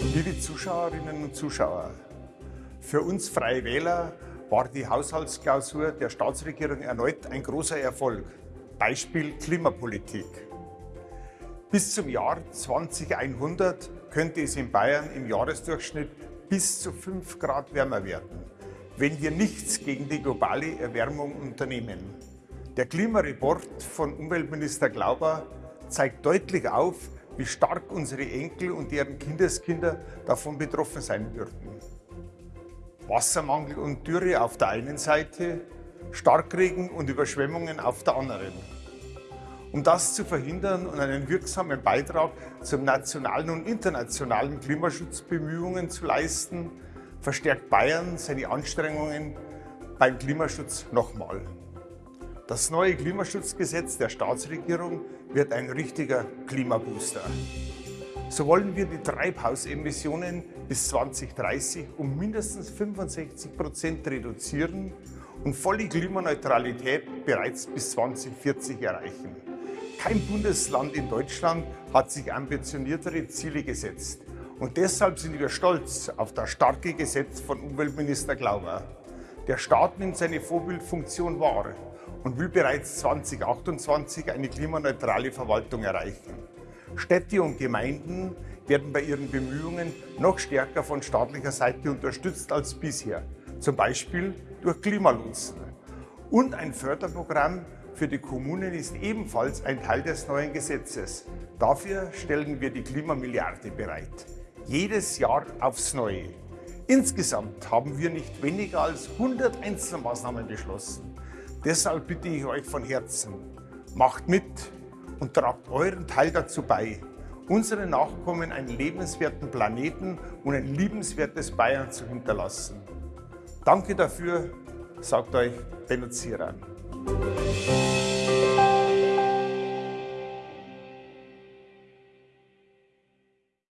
Liebe Zuschauerinnen und Zuschauer, für uns Freie Wähler war die Haushaltsklausur der Staatsregierung erneut ein großer Erfolg. Beispiel Klimapolitik. Bis zum Jahr 2100 könnte es in Bayern im Jahresdurchschnitt bis zu 5 Grad wärmer werden, wenn wir nichts gegen die globale Erwärmung unternehmen. Der Klimareport von Umweltminister Glauber zeigt deutlich auf, wie stark unsere Enkel und deren Kindeskinder davon betroffen sein würden. Wassermangel und Dürre auf der einen Seite, Starkregen und Überschwemmungen auf der anderen. Um das zu verhindern und einen wirksamen Beitrag zum nationalen und internationalen Klimaschutzbemühungen zu leisten, verstärkt Bayern seine Anstrengungen beim Klimaschutz nochmal. Das neue Klimaschutzgesetz der Staatsregierung wird ein richtiger Klimabooster. So wollen wir die Treibhausemissionen bis 2030 um mindestens 65 Prozent reduzieren und volle Klimaneutralität bereits bis 2040 erreichen. Kein Bundesland in Deutschland hat sich ambitioniertere Ziele gesetzt. Und deshalb sind wir stolz auf das starke Gesetz von Umweltminister Glauber. Der Staat nimmt seine Vorbildfunktion wahr und will bereits 2028 eine klimaneutrale Verwaltung erreichen. Städte und Gemeinden werden bei ihren Bemühungen noch stärker von staatlicher Seite unterstützt als bisher, zum Beispiel durch Klimalotsen. Und ein Förderprogramm für die Kommunen ist ebenfalls ein Teil des neuen Gesetzes. Dafür stellen wir die Klimamilliarde bereit. Jedes Jahr aufs Neue. Insgesamt haben wir nicht weniger als 100 Einzelmaßnahmen beschlossen. Deshalb bitte ich euch von Herzen, macht mit und tragt euren Teil dazu bei, unseren Nachkommen einen lebenswerten Planeten und ein liebenswertes Bayern zu hinterlassen. Danke dafür, sagt euch Benno Zieran.